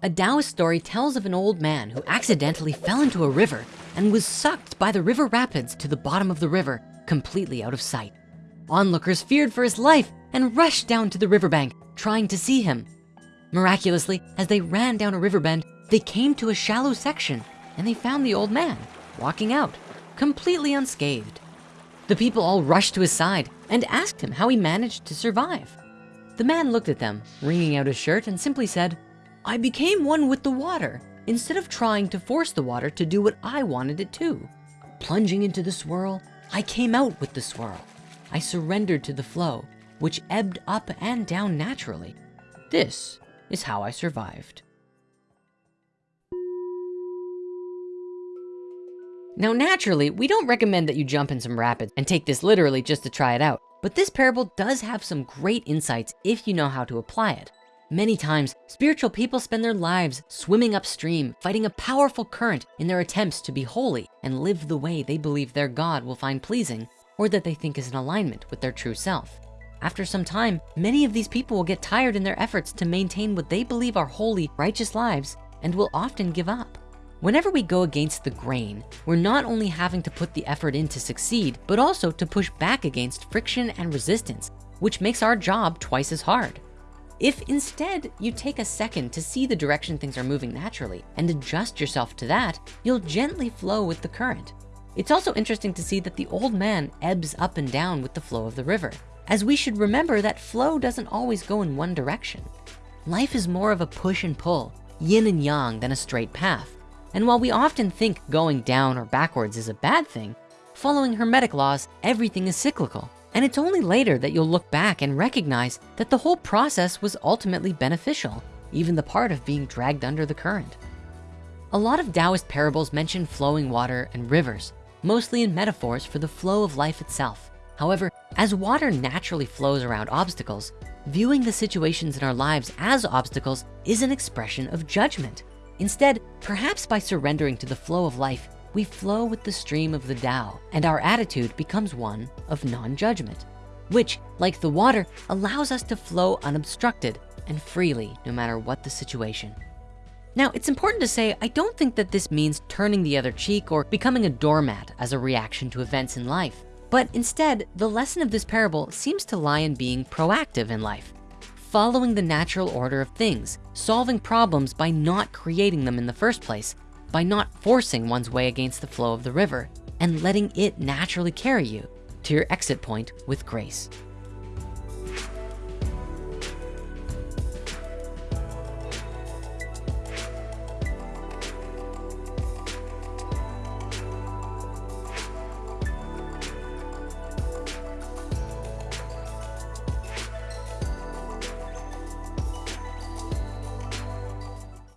A Taoist story tells of an old man who accidentally fell into a river and was sucked by the river rapids to the bottom of the river, completely out of sight. Onlookers feared for his life and rushed down to the riverbank, trying to see him. Miraculously, as they ran down a river bend, they came to a shallow section and they found the old man walking out, completely unscathed. The people all rushed to his side and asked him how he managed to survive. The man looked at them, wringing out his shirt and simply said, I became one with the water instead of trying to force the water to do what I wanted it to. Plunging into the swirl, I came out with the swirl. I surrendered to the flow, which ebbed up and down naturally. This is how I survived. Now, naturally, we don't recommend that you jump in some rapids and take this literally just to try it out. But this parable does have some great insights if you know how to apply it. Many times, spiritual people spend their lives swimming upstream, fighting a powerful current in their attempts to be holy and live the way they believe their God will find pleasing or that they think is in alignment with their true self. After some time, many of these people will get tired in their efforts to maintain what they believe are holy, righteous lives and will often give up. Whenever we go against the grain, we're not only having to put the effort in to succeed, but also to push back against friction and resistance, which makes our job twice as hard. If instead you take a second to see the direction things are moving naturally and adjust yourself to that, you'll gently flow with the current. It's also interesting to see that the old man ebbs up and down with the flow of the river, as we should remember that flow doesn't always go in one direction. Life is more of a push and pull, yin and yang than a straight path. And while we often think going down or backwards is a bad thing, following Hermetic laws, everything is cyclical. And it's only later that you'll look back and recognize that the whole process was ultimately beneficial, even the part of being dragged under the current. A lot of Taoist parables mention flowing water and rivers, mostly in metaphors for the flow of life itself. However, as water naturally flows around obstacles, viewing the situations in our lives as obstacles is an expression of judgment. Instead, perhaps by surrendering to the flow of life, we flow with the stream of the Tao and our attitude becomes one of non-judgment, which like the water allows us to flow unobstructed and freely no matter what the situation. Now, it's important to say, I don't think that this means turning the other cheek or becoming a doormat as a reaction to events in life. But instead, the lesson of this parable seems to lie in being proactive in life, following the natural order of things, solving problems by not creating them in the first place, by not forcing one's way against the flow of the river and letting it naturally carry you to your exit point with grace.